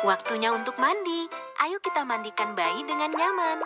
Waktunya untuk mandi. Ayo kita mandikan bayi dengan nyaman.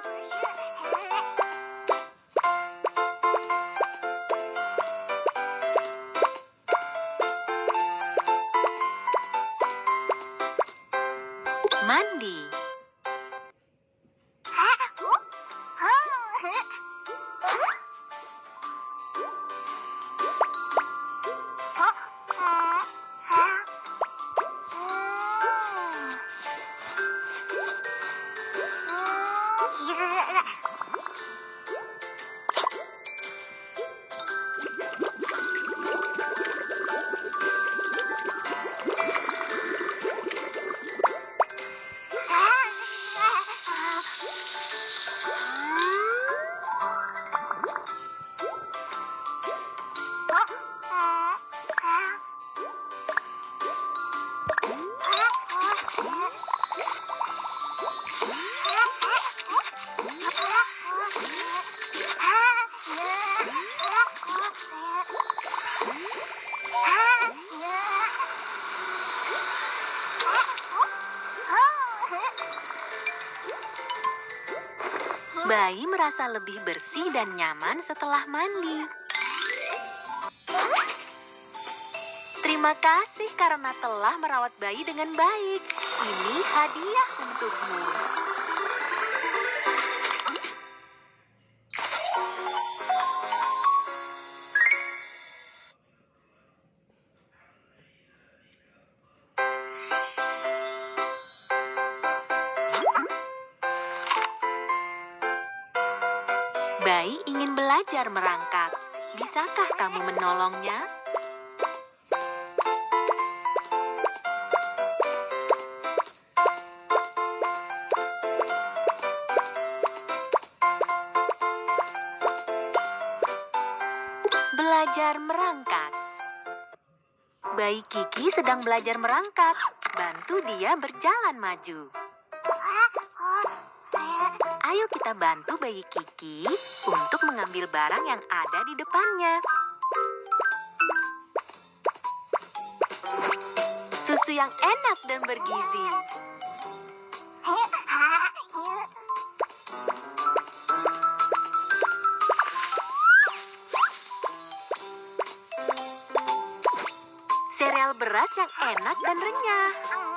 Bayi merasa lebih bersih dan nyaman setelah mandi. Terima kasih karena telah merawat bayi dengan baik. Ini hadiah untukmu. Belajar merangkak. Bisakah kamu menolongnya? Belajar merangkak. Bayi Kiki sedang belajar merangkak. Bantu dia berjalan maju. Ayo kita bantu bayi Kiki untuk mengambil barang yang ada di depannya. Susu yang enak dan bergizi. Sereal beras yang enak dan renyah.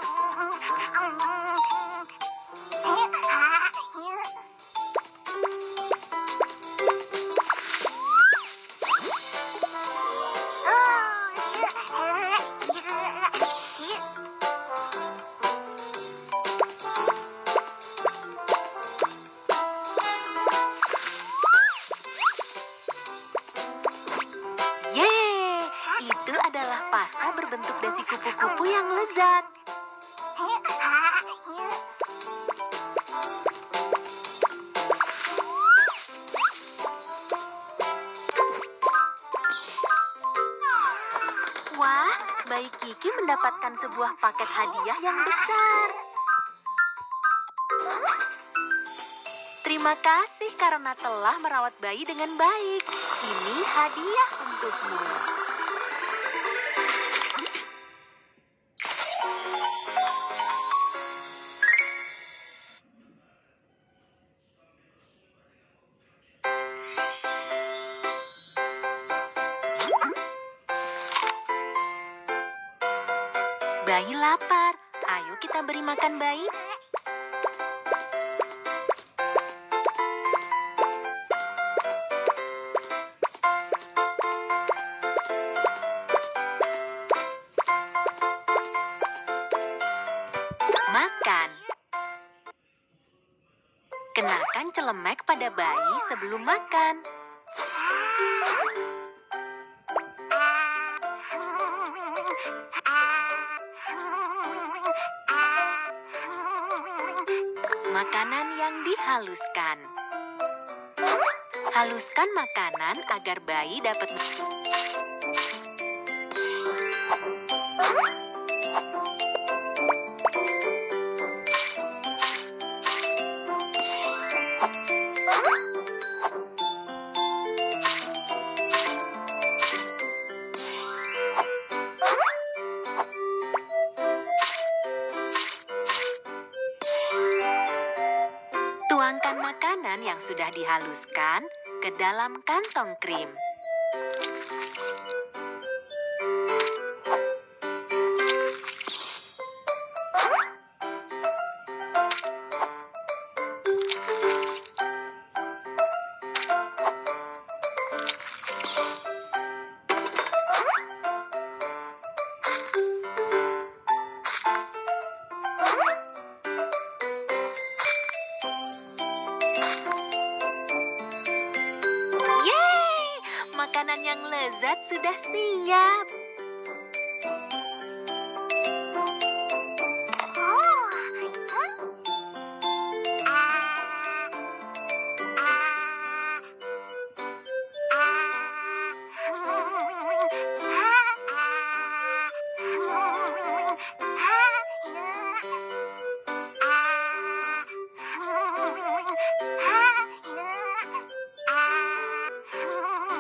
Yang lezat. Wah, bayi Kiki mendapatkan sebuah paket hadiah yang besar. Terima kasih karena telah merawat bayi dengan baik. Ini hadiah untukmu. Bayi lapar. Ayo kita beri makan bayi. Makan. Kenakan celemek pada bayi sebelum makan. Makanan yang dihaluskan. Haluskan makanan agar bayi dapat makanan yang sudah dihaluskan ke dalam kantong krim. Yeay! Lezat sudah siap.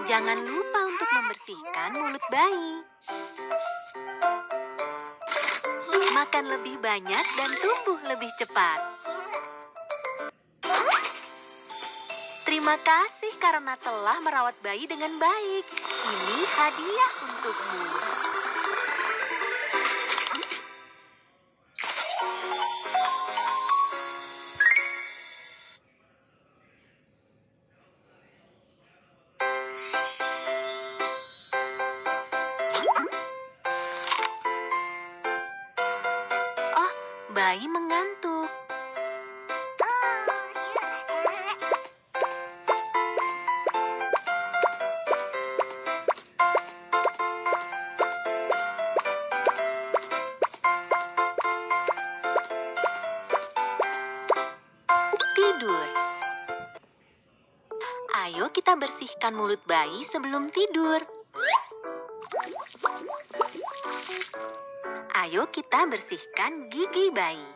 Jangan lupa membersihkan mulut bayi. Makan lebih banyak dan tumbuh lebih cepat. Terima kasih karena telah merawat bayi dengan baik. Ini hadiah untukmu. Kita bersihkan mulut bayi sebelum tidur. Ayo kita bersihkan gigi bayi.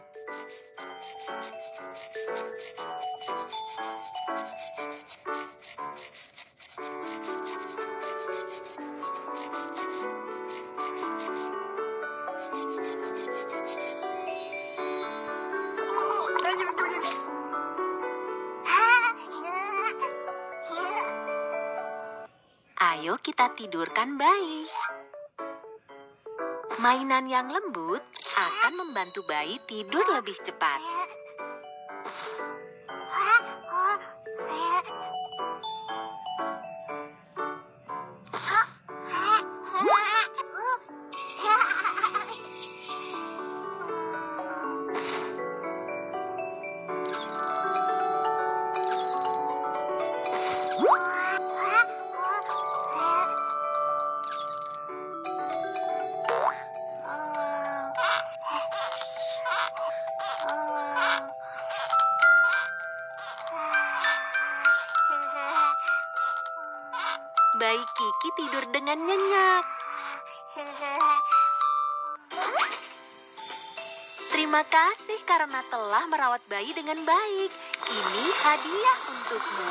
Kita tidurkan bayi. Mainan yang lembut akan membantu bayi tidur lebih cepat. Bayi Kiki tidur dengan nyenyak. Terima kasih karena telah merawat bayi dengan baik. Ini hadiah untukmu.